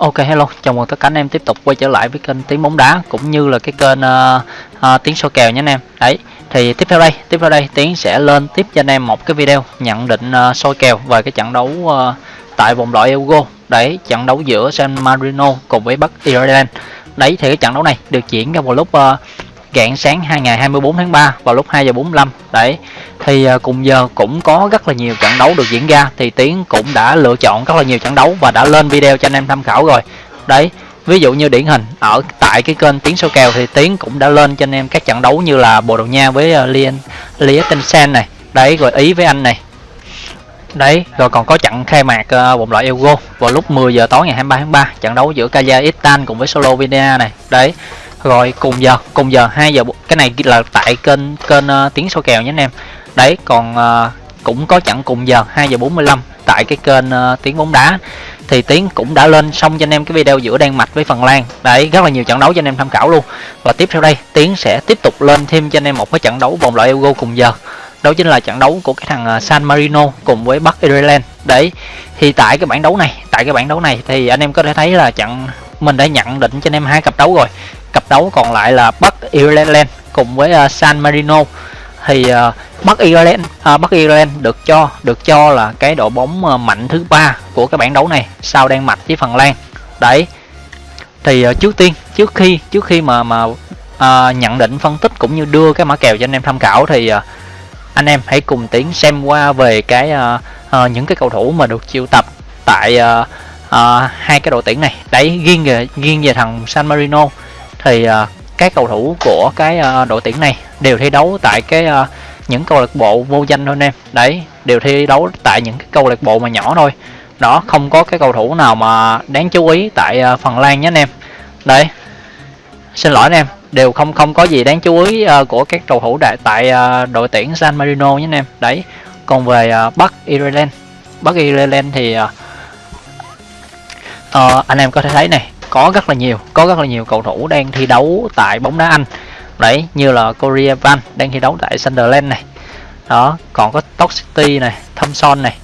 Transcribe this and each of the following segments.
Ok hello, chào mừng tất cả anh em tiếp tục quay trở lại với kênh tiếng bóng đá cũng như là cái kênh uh, uh, tiếng soi kèo nhé anh em. Đấy, thì tiếp theo đây, tiếp theo đây Tiến sẽ lên tiếp cho anh em một cái video nhận định uh, soi kèo về cái trận đấu uh, tại vòng loại Euro. Đấy, trận đấu giữa San Marino cùng với Bắc Ireland. Đấy thì cái trận đấu này được diễn ra vào lúc uh, rạng sáng hai ngày 24 tháng 3 vào lúc 2 giờ 45 đấy thì à, cùng giờ cũng có rất là nhiều trận đấu được diễn ra thì Tiến cũng đã lựa chọn rất là nhiều trận đấu và đã lên video cho anh em tham khảo rồi. Đấy ví dụ như điển hình ở tại cái kênh Tiến số kèo thì Tiến cũng đã lên cho anh em các trận đấu như là Bồ Đào Nha với uh, Lien Liechtenstein này. Đấy rồi Ý với Anh này. Đấy, rồi còn có trận khai mạc uh, vòng loại Euro vào lúc 10 giờ tối ngày 23 tháng 3, trận đấu giữa Kazakhstan cùng với Slovenia này. Đấy, rồi cùng giờ cùng giờ 2 giờ cái này là tại kênh kênh uh, tiếng số kèo nhé anh em. Đấy còn uh, cũng có chặn cùng giờ 2 giờ 45 tại cái kênh uh, tiếng bóng đá. Thì tiếng cũng đã lên xong cho anh em cái video giữa đan mạch với phần lan. Đấy rất là nhiều trận đấu cho anh em tham khảo luôn. Và tiếp theo đây tiếng sẽ tiếp tục lên thêm cho anh em một cái trận đấu vòng loại euro cùng giờ. Đó chính là trận đấu của cái thằng San Marino cùng với Bắc Ireland. Đấy thì tại cái bảng đấu này tại cái bảng đấu này thì anh em có thể thấy là trận mình đã nhận định cho anh em hai cặp đấu rồi cặp đấu còn lại là Bắc Ireland cùng với uh, San Marino. Thì uh, Bắc Ireland uh, Bắc Ireland được cho được cho là cái đội bóng uh, mạnh thứ ba của cái bảng đấu này sau Đan Mạch với Phần Lan. Đấy. Thì uh, trước tiên trước khi trước khi mà mà uh, nhận định phân tích cũng như đưa cái mã kèo cho anh em tham khảo thì uh, anh em hãy cùng tiến xem qua về cái uh, uh, những cái cầu thủ mà được chiêu tập tại uh, uh, hai cái đội tuyển này. Đấy riêng về riêng về thằng San Marino thì uh, các cầu thủ của cái uh, đội tuyển này đều thi đấu tại cái uh, những câu lạc bộ vô danh thôi anh em. Đấy đều thi đấu tại những cái câu lạc bộ mà nhỏ thôi. Đó không có cái cầu thủ nào mà đáng chú ý tại uh, Phần Lan nhé anh em. Đấy xin lỗi anh em đều không không có gì đáng chú ý uh, của các cầu thủ đại tại uh, đội tuyển San Marino nhé anh em. Đấy còn về uh, Bắc Ireland. Bắc Ireland thì uh, uh, anh em có thể thấy này có rất là nhiều có rất là nhiều cầu thủ đang thi đấu tại bóng đá Anh. Đấy như là Korea Van đang thi đấu tại Sunderland này. Đó còn có Stoke City này Thompson này.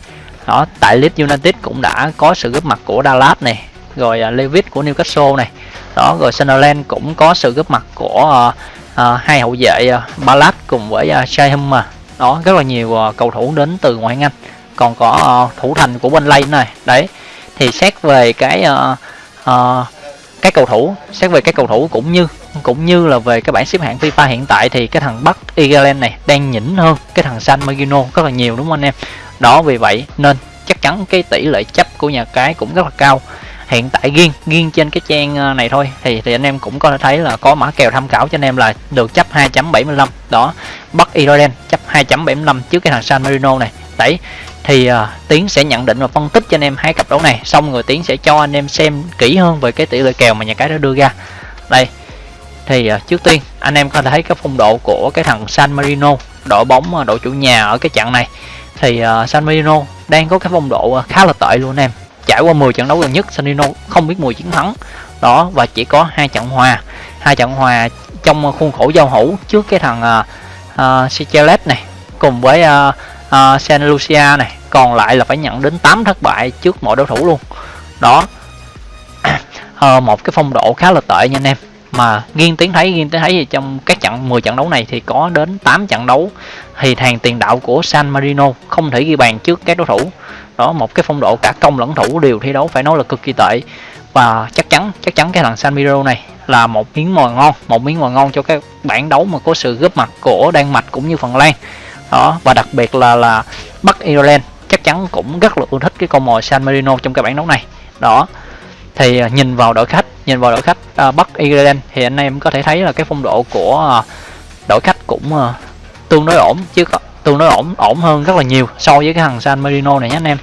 Đó tại Leeds United cũng đã có sự góp mặt của Dallas này rồi à, uh, Levitt của Newcastle này. Đó rồi Sunderland cũng có sự góp mặt của uh, uh, hai hậu vệ uh, Ballard cùng với uh, mà. Đó rất là nhiều uh, cầu thủ đến từ ngoại hạng Anh. Còn có uh, thủ thành của bên này. Đấy thì xét về cái uh, uh, các cầu thủ, xét về các cầu thủ cũng như cũng như là về cái bảng xếp hạng FIFA hiện tại thì cái thằng Bắc Ireland này đang nhỉnh hơn cái thằng San Marino rất là nhiều đúng không anh em? Đó, vì vậy nên chắc chắn cái tỷ lệ chấp của nhà cái cũng rất là cao. Hiện tại riêng riêng trên cái trang ờ, này thôi thì thì anh em cũng có thể thấy là có mã kèo tham khảo cho anh em là được chấp 2.75 đó, Bắc Ireland chấp 2.75 trước cái thằng San Marino này. Đấy thì uh, tiến sẽ nhận định và phân tích cho anh em hai cặp đấu này. Xong rồi tiến sẽ cho anh em xem kỹ hơn về cái tỷ lệ kèo mà nhà cái đã đưa ra. Đây. Thì uh, trước tiên anh em có thể thấy cái phong độ của cái thằng San Marino đội bóng uh, đội chủ nhà ở cái trận này. Thì uh, San Marino đang có cái phong độ uh, khá là tệ luôn anh em. Trải qua 10 trận đấu gần nhất San Marino không biết mùi chiến thắng. Đó và chỉ có hai trận hòa. Hai trận hòa trong khuôn khổ giao hữu trước cái thằng uh, uh, này cùng với uh, uh, San Lucia này còn lại là phải nhận đến 8 thất bại trước mọi đối thủ luôn. Đó. À, một cái phong độ khá là tệ nha anh em. Mà nghiêng tiếng thấy nghiêng tiếng thấy thì trong các trận 10 trận đấu này thì có đến 8 trận đấu thì hàng tiền đạo của San Marino không thể ghi bàn trước các đối thủ. Đó một cái phong độ cả công lẫn thủ đều thi đấu phải nói là cực kỳ tệ. Và chắc chắn chắc chắn cái thằng San Marino này là một miếng mồi ngon một miếng mồi ngon cho cái bản đấu mà có sự góp mặt của Đan Mạch cũng như Phần Lan. Đó và đặc biệt là là Bắc Ireland chắc chắn cũng rất là ưa thích cái con mồi San Marino trong cái bảng đấu này. Đó thì à, nhìn vào đội khách nhìn vào đội khách uh, Bắc Ireland thì anh em có thể thấy là cái phong độ của uh, đội khách cũng uh, tương đối ổn chứ tương đối ổn ổn hơn rất là nhiều so với cái thằng San Marino này nhé anh em.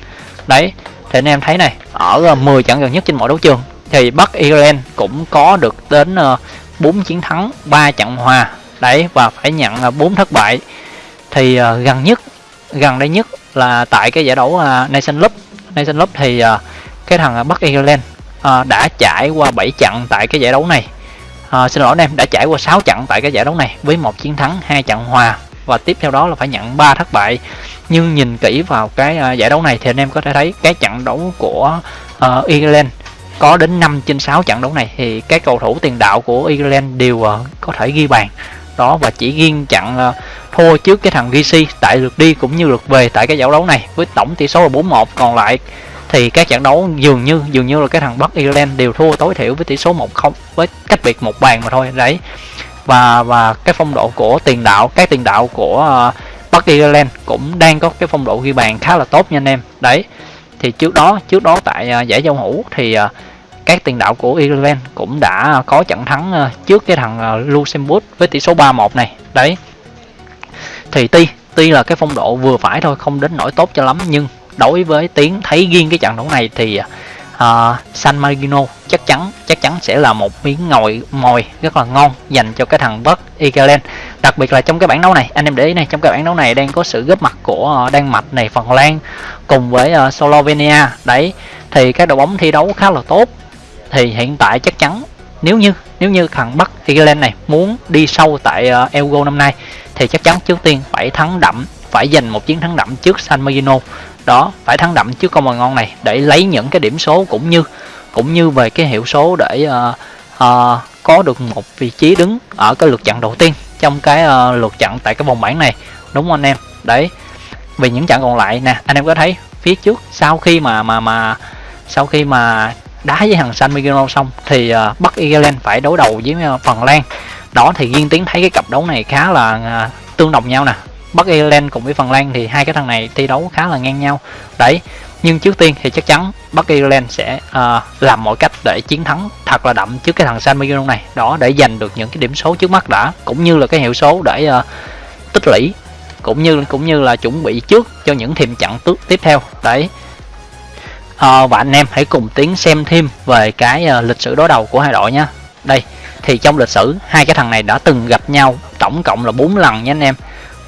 Đấy thì anh em thấy này ở uh, 10 trận gần nhất trên mọi đấu trường thì Bắc Ireland cũng có được đến uh, 4 chiến thắng 3 trận hòa. Đấy và phải nhận uh, 4 thất bại. Thì uh, gần nhất gần đây nhất là tại cái giải đấu à, uh, Nation Cup Nation Cup thì uh, cái thằng Bắc Ireland uh, đã trải qua 7 trận tại cái giải đấu này. Uh, xin lỗi anh em đã trải qua 6 trận tại cái giải đấu này với một chiến thắng hai trận hòa. Và tiếp theo đó là phải nhận 3 thất bại. Nhưng nhìn kỹ vào cái uh, giải đấu này thì anh em có thể thấy cái trận đấu của uh, Ireland có đến 5 trên 6 trận đấu này. Thì các cầu thủ tiền đạo của Ireland đều uh, có thể ghi bàn đó và chỉ riêng chặn thua trước cái thằng GC tại lượt đi cũng như lượt về tại cái giải đấu này với tổng tỷ số là 4-1 còn lại thì các trận đấu dường như dường như là cái thằng Bắc Ireland đều thua tối thiểu với tỷ số 1-0 với cách biệt một bàn mà thôi đấy. Và và cái phong độ của tiền đạo các tiền đạo của uh, Bắc Ireland cũng đang có cái phong độ ghi bàn khá là tốt nha anh em. Đấy thì trước đó trước đó tại uh, giải giao hữu thì uh, các tiền đạo của Ireland cũng đã có trận thắng ờ, trước cái thằng ờ, Luxembourg với tỷ số 3-1 này. Đấy. Thì tuy tuy là cái phong độ vừa phải thôi không đến nổi tốt cho lắm nhưng đối với tiếng thấy riêng cái trận đấu này thì uh, San Marino chắc chắn chắc chắn sẽ là một miếng ngồi mồi rất là ngon dành cho cái thằng Bắc Ireland đặc biệt là trong cái bảng đấu này anh em để ý này trong cái bảng đấu này đang có sự góp mặt của uh, Đan Mạch này Phần Lan cùng với uh, Slovenia. Đấy. Thì các đội bóng thi đấu khá là tốt thì hiện tại chắc chắn nếu như nếu như thằng Bắc Ireland này muốn đi sâu tại ờ, uh, Euro năm nay thì chắc chắn trước tiên phải thắng đậm phải giành một chiến thắng đậm trước San Marino. Đó phải thắng đậm trước con mồi ngon này để lấy những cái điểm số cũng như cũng như về cái hiệu số để uh, uh, có được một vị trí đứng ở cái lượt trận đầu tiên trong cái uh, lượt trận tại cái vòng bảng này. Đúng không anh em? Đấy. Vì những trận còn lại nè anh em có thấy phía trước sau khi mà mà mà sau khi mà đá với thằng San Marino xong thì ờ, uh, Bắc Ireland phải đối đầu với uh, Phần Lan. Đó thì riêng tiến thấy cái cặp đấu này khá là uh, tương đồng nhau nè. Bắc Ireland cùng với Phần Lan thì hai cái thằng này thi đấu khá là ngang nhau. Đấy nhưng trước tiên thì chắc chắn Bắc Ireland sẽ uh, làm mọi cách để chiến thắng thật là đậm trước cái thằng San Marino này. Đó để giành được những cái điểm số trước mắt đã cũng như là cái hiệu số để uh, tích lũy cũng như cũng như là chuẩn bị trước cho những thềm trận tiếp theo. Đấy à, và anh em hãy cùng tiến xem thêm về cái uh, lịch sử đối đầu của hai đội nhé đây thì trong lịch sử hai cái thằng này đã từng gặp nhau tổng cộng là 4 lần nha anh em.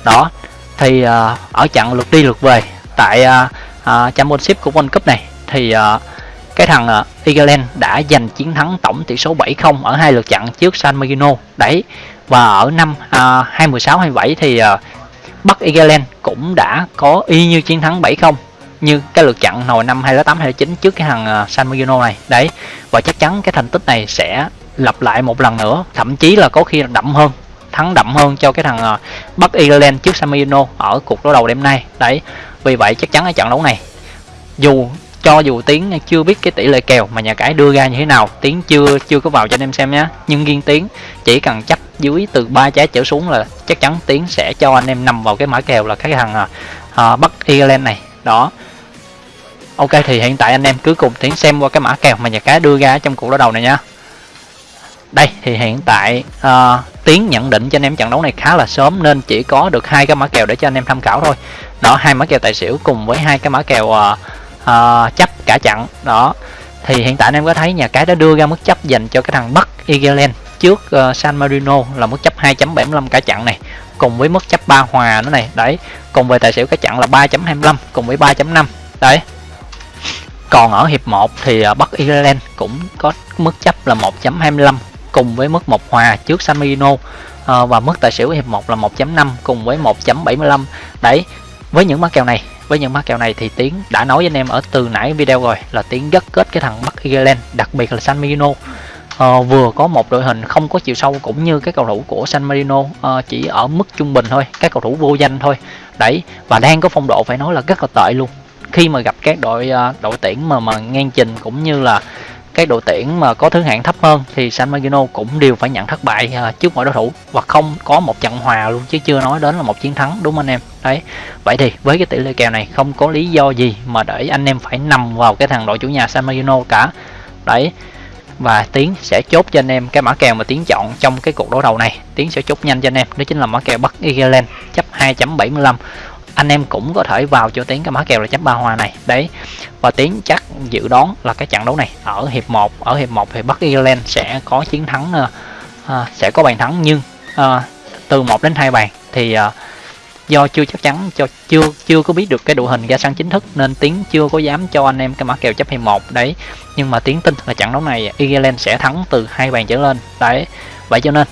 Đó thì uh, ở trận lượt đi lượt về tại uh, uh, championship của World Cup này thì uh, cái thằng uh, Ireland đã giành chiến thắng tổng tỷ số 7-0 ở hai lượt trận trước San Marino. Đấy và ở năm uh, 2016 27 thì uh, Bắc Ireland cũng đã có y như chiến thắng 7-0 như cái lượt chặn hồi năm 2008 2009 trước cái thằng à, San Marino này. Đấy và chắc chắn cái thành tích này sẽ lặp lại một lần nữa thậm chí là có khi là đậm hơn thắng đậm hơn cho cái thằng à, Bắc Ireland trước San Marino ở cuộc đối đầu đêm nay. Đấy vì vậy chắc chắn ở trận đấu này dù cho dù tiến chưa biết cái tỷ lệ kèo mà nhà cái đưa ra như thế nào tiến chưa chưa có vào cho anh em xem nhé nhưng riêng tiến chỉ cần chấp dưới từ ba trái trở xuống là chắc chắn tiến sẽ cho anh em nằm vào cái mã kèo là cái thằng uh, bắc ireland này. Đó ok thì hiện tại anh em cứ cùng tiến xem qua cái mã kèo mà nhà cái đưa ra trong cuộc đối đầu này nha. Đây thì hiện tại uh, tiến nhận định cho anh em trận đấu này khá là sớm nên chỉ có được hai cái mã kèo để cho anh em tham khảo thôi. Đó hai mã kèo tài xỉu cùng với hai cái mã kèo uh, uh, chấp cả trận. Đó thì hiện tại anh em có thấy nhà cái đã đưa ra mức chấp dành cho cái thằng Bắc Ireland trước uh, San Marino là mức chấp 2.75 cả trận này cùng với mức chấp 3 hòa nữa này. Đấy cùng về tài xỉu cả trận là 3.25 cùng với 3.5 đấy còn ở hiệp 1 thì à, Bắc Ireland cũng có mức chấp là 1.25 cùng với mức một hòa trước San Marino. Ờ, và mức tài xỉu hiệp 1 là 1.5 cùng với 1.75 đấy với những mã kèo này với những mã kèo này thì tiến đã nói với anh em ở từ nãy video rồi là tiến rất kết cái thằng Bắc Ireland đặc biệt là San Marino. À, vừa có một đội hình không có chiều sâu cũng như cái cầu thủ của San Marino à, chỉ ở mức trung bình thôi các cầu thủ vô danh thôi. Đấy và đang có phong độ phải nói là rất là tệ luôn khi mà gặp các đội ờ, đội tuyển mà mà ngang trình cũng như là các đội tuyển mà có thứ hạng thấp hơn, thì San Marino cũng đều phải nhận thất bại ờ, trước mọi đối thủ và không có một trận hòa luôn chứ chưa nói đến là một chiến thắng, đúng anh em? Đấy, vậy thì với cái tỷ lệ kèo này không có lý do gì mà để anh em phải nằm vào cái thằng đội chủ nhà San Marino cả. Đấy, và tiến sẽ chốt cho anh em cái mã kèo mà tiến chọn trong cái cuộc đối đầu này. Tiến sẽ chốt nhanh cho anh em, đó chính là mã kèo bắc Ireland, chấp 2.75 anh em cũng có thể vào cho tiến cái mã kèo là chấm ba hòa này. Đấy. Và tiến chắc dự đoán là cái trận đấu này ở hiệp 1 ở hiệp 1 thì Bắc Ireland sẽ có chiến thắng uh, uh, sẽ có bàn thắng. Nhưng uh, từ 1 đến hai bàn thì uh, do chưa chắc chắn cho chưa chưa có biết được cái đội hình ra sân chính thức nên tiến chưa có dám cho anh em cái mã kèo chấp hiệp một. Đấy. Nhưng mà tiến tin là trận đấu này Ireland sẽ thắng từ hai bàn trở lên. Đấy. Vậy cho nên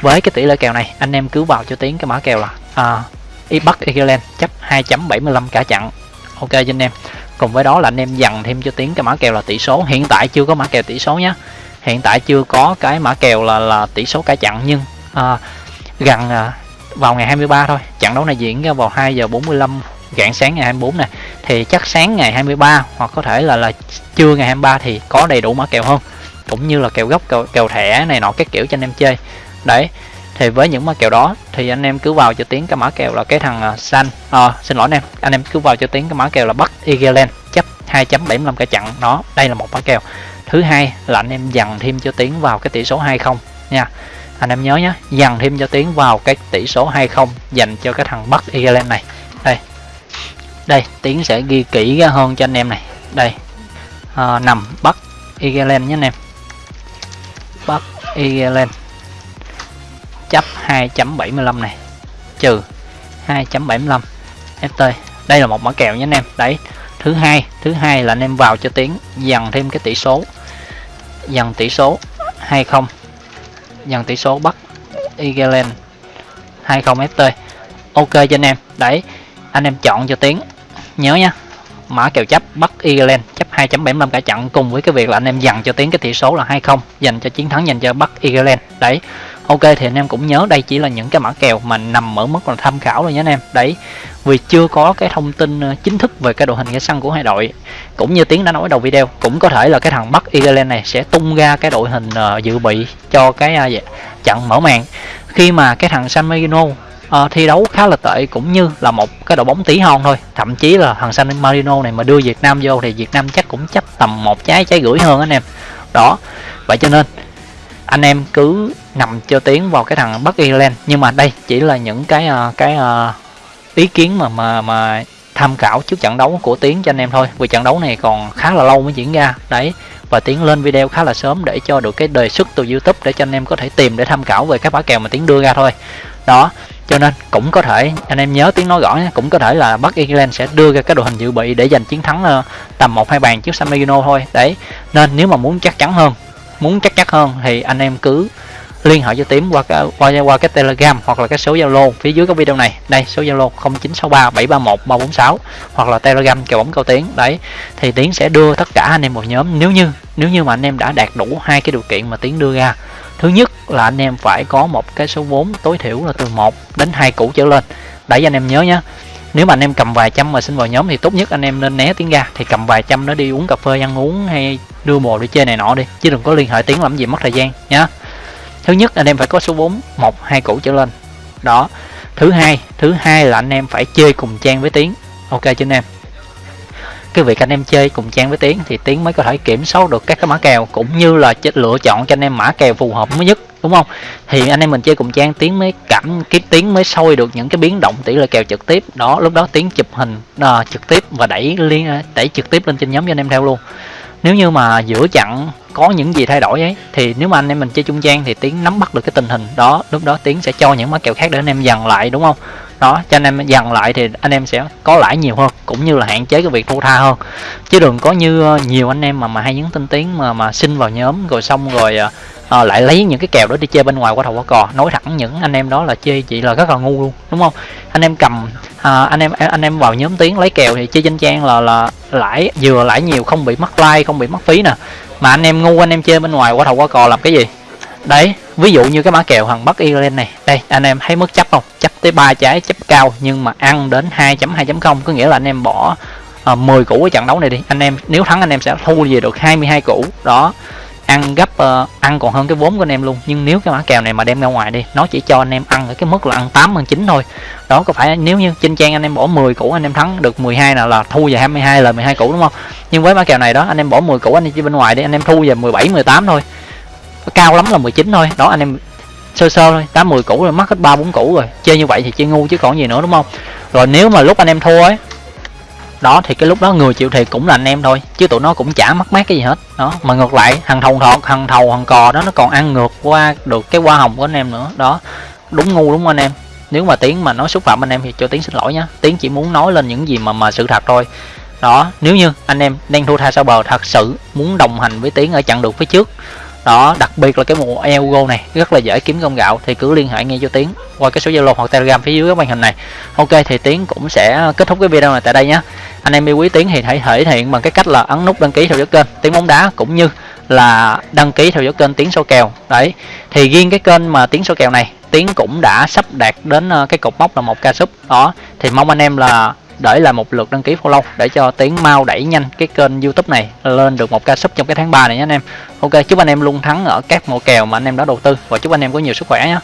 với cái tỷ lệ kèo này anh em cứ vào cho tiến cái mã kèo là uh, Bắc Ireland chấp 2.75 cả chặn, ok cho anh em. Cùng với đó là anh em dằn thêm cho tiếng cái mã kèo là tỷ số. Hiện tại chưa có mã kèo tỷ số nhé hiện tại chưa có cái mã kèo là là tỷ số cả chặn nhưng à, gần à, vào ngày 23 thôi. Trận đấu này diễn ra vào 2 giờ 45 rạng sáng ngày 24 này thì chắc sáng ngày 23 hoặc có thể là là trưa ngày 23 thì có đầy đủ mã kèo hơn. Cũng như là kèo gốc kèo, kèo thẻ này nọ các kiểu cho anh em chơi. Đấy thì với những mã kèo đó thì anh em cứ vào cho tiến cái mã kèo là cái thằng à, xanh à, xin lỗi anh em anh em cứ vào cho tiến cái mã kèo là bắc Ireland chấp 2.75 cả chặn nó. Đây là một mã kèo. Thứ hai là anh em dằn thêm cho tiến vào cái tỷ số 20 nha. Anh em nhớ nhé dằn thêm cho tiến vào cái tỷ số 20 dành cho cái thằng bắc Ireland này. Đây. Đây tiến sẽ ghi kỹ hơn cho anh em này. Đây. À, nằm bắc Ireland nhé anh em. Bắc Ireland chấp 2.75 này. Trừ 2.75 FT đây là một mã kèo nhé anh em. Đấy, thứ hai thứ hai là anh em vào cho tiến dằn thêm cái tỷ số. Dằn tỷ số 20 dằn tỷ số bắc Ireland 20 FT ok cho anh em. Đấy, anh em chọn cho tiến nhớ nha, mã kèo chấp bắc Ireland chấp 2.75 cả trận cùng với cái việc là anh em dằn cho tiến cái tỷ số là 20 dành cho chiến thắng, dành cho bắc Ireland đấy ok thì anh em cũng nhớ đây chỉ là những cái mã kèo mà nằm ở mức là tham khảo thôi nhé anh em. Đấy vì chưa có cái thông tin ờ, chính thức về cái đội hình cái sân của hai đội cũng như tiến đã nói đầu video cũng có thể là cái thằng bắc Ireland này sẽ tung ra cái đội hình ờ, dự bị cho cái ờ, dạ, trận mở màn. Khi mà cái thằng San Marino uh, thi đấu khá là tệ cũng như là một cái đội bóng tí hon thôi thậm chí là thằng San Marino này mà đưa Việt Nam vô thì Việt Nam chắc cũng chấp tầm một trái trái gửi hơn anh em. Đó vậy cho nên anh em cứ nằm cho tiếng vào cái thằng Bắc Ireland. Nhưng mà đây chỉ là những cái ờ, cái ờ, ý kiến mà mà mà tham khảo trước trận đấu của tiếng cho anh em thôi. Vì trận đấu này còn khá là lâu mới diễn ra. Đấy, và tiến lên video khá là sớm để cho được cái đề xuất từ youtube để cho anh em có thể tìm để tham khảo về các mã kèo mà tiến đưa ra thôi. Đó, cho nên cũng có thể, anh em nhớ tiếng nói rõ nhé, cũng có thể là Bắc Ireland sẽ đưa ra cái đội hình dự bị để giành chiến thắng ờ, tầm một hai bàn trước San Marino thôi. Đấy, nên nếu mà muốn chắc chắn hơn muốn chắc chắn hơn thì anh em cứ liên hệ cho tím qua cái, qua qua cái telegram hoặc là cái số zalo phía dưới cái video này. Đây, số zalo 0963 731 346 hoặc là telegram kèo bóng cao tiến. Đấy, thì tiến sẽ đưa tất cả anh em một nhóm. Nếu như nếu như mà anh em đã đạt đủ hai cái điều kiện mà tiến đưa ra, thứ nhất là anh em phải có một cái số vốn tối thiểu là từ 1 đến hai củ trở lên. Đấy anh em nhớ nhé nếu mà anh em cầm vài trăm mà xin vào nhóm thì tốt nhất anh em nên né tiếng ra. Thì cầm vài trăm nó đi, uống cà phê, ăn uống hay đưa bồ đi chơi này nọ đi, chứ đừng có liên hệ tiếng làm gì mất thời gian, nhá. Thứ nhất, anh em phải có số 4 một, hai củ trở lên. Đó. Thứ hai thứ hai là anh em phải chơi cùng trang với tiếng. Ok chứ anh em? Cái việc anh em chơi cùng trang với tiến thì tiến mới có thể kiểm soát được các cái mã kèo cũng như là lựa chọn cho anh em mã kèo phù hợp mới nhất đúng không? Thì anh em mình chơi cùng trang tiến mới cảm kiếm Tiến mới soi được những cái biến động tỷ lệ kèo trực tiếp. Đó lúc đó tiến chụp hình à, trực tiếp và đẩy liên đẩy trực tiếp lên trên nhóm cho anh em theo luôn nếu như mà giữa chặn có những gì thay đổi ấy, thì nếu mà anh em mình chơi trung gian thì tiến nắm bắt được cái tình hình đó, lúc đó tiến sẽ cho những mã kèo khác để anh em dằn lại, đúng không? Đó, cho anh em dằn lại thì anh em sẽ có lãi nhiều hơn, cũng như là hạn chế cái việc thua tha hơn. Chứ đừng có như ờ, nhiều anh em mà mà hay nhấn tin tiếng mà mà xin vào nhóm, rồi xong rồi ờ, à, lại lấy những cái kèo đó đi chơi bên ngoài qua thầu qua cò. Nói thẳng những anh em đó là chơi chỉ là rất là ngu luôn đúng không? Anh em cầm à, anh em anh em vào nhóm tiếng lấy kèo thì chơi danh trang là là lãi vừa lãi nhiều không bị mất like không bị mất phí nè. Mà anh em ngu anh em chơi bên ngoài qua thầu qua cò làm cái gì? Đấy ví dụ như cái mã kèo thằng bắc Ireland này. Đây anh em thấy mức chấp không? Chấp tới ba trái chấp cao nhưng mà ăn đến 2.2.0 có nghĩa là anh em bỏ ờ, à, 10 củ ở trận đấu này đi. Anh em nếu thắng anh em sẽ thu về được 22 củ. Đó ăn gấp uh, ăn còn hơn cái vốn của anh em luôn. Nhưng nếu cái mã kèo này mà đem ra ngoài đi nó chỉ cho anh em ăn ở cái mức là ăn 8 ăn 9 thôi. Đó có phải nếu như trên trang anh em bỏ 10 củ anh em thắng được 12 nào là thu về 22 là 12 củ đúng không? Nhưng với mã kèo này đó anh em bỏ 10 củ anh em chỉ bên ngoài đi anh em thu về 17 18 thôi. Cao lắm là 19 thôi. Đó anh em sơ sơ thôi tám 10 củ rồi mất hết ba bốn củ rồi. Chơi như vậy thì chơi ngu chứ còn gì nữa đúng không? Rồi nếu mà lúc anh em thua ấy đó thì cái lúc đó người chịu thiệt cũng là anh em thôi, chứ tụi nó cũng chả mất mát cái gì hết. Đó, mà ngược lại thằng thầu thọt thằng thầu thằng cò đó nó còn ăn ngược qua được cái hoa hồng của anh em nữa. Đó, đúng ngu đúng không anh em. Nếu mà tiếng mà nói xúc phạm anh em thì cho tiếng xin lỗi nhá. Tiếng chỉ muốn nói lên những gì mà mà sự thật thôi. Đó, nếu như anh em đang thua tha sau bờ, thật sự muốn đồng hành với tiếng ở chặng đường phía trước. Đó, đặc biệt là cái mùa ego này, rất là dễ kiếm công gạo, thì cứ liên hệ ngay cho tiến qua cái số zalo hoặc telegram phía dưới cái màn hình này. Ok, thì tiến cũng sẽ kết thúc cái video này tại đây nhé anh em yêu quý tiến thì hãy thể hiện bằng cái cách là ấn nút đăng ký theo dõi kênh. Tiếng bóng đá cũng như là đăng ký theo dõi kênh tiếng số kèo. Đấy, thì riêng cái kênh mà tiếng số kèo này, tiến cũng đã sắp đạt đến ờ, cái cột mốc là một ca sub. Đó, thì mong anh em là để lại một lượt đăng ký follow để cho tiến mau đẩy nhanh cái kênh youtube này lên được một ca sub trong cái tháng 3 này nhé anh em. Ok, chúc anh em luôn thắng ở các mùa kèo mà anh em đã đầu tư và chúc anh em có nhiều sức khỏe nhé.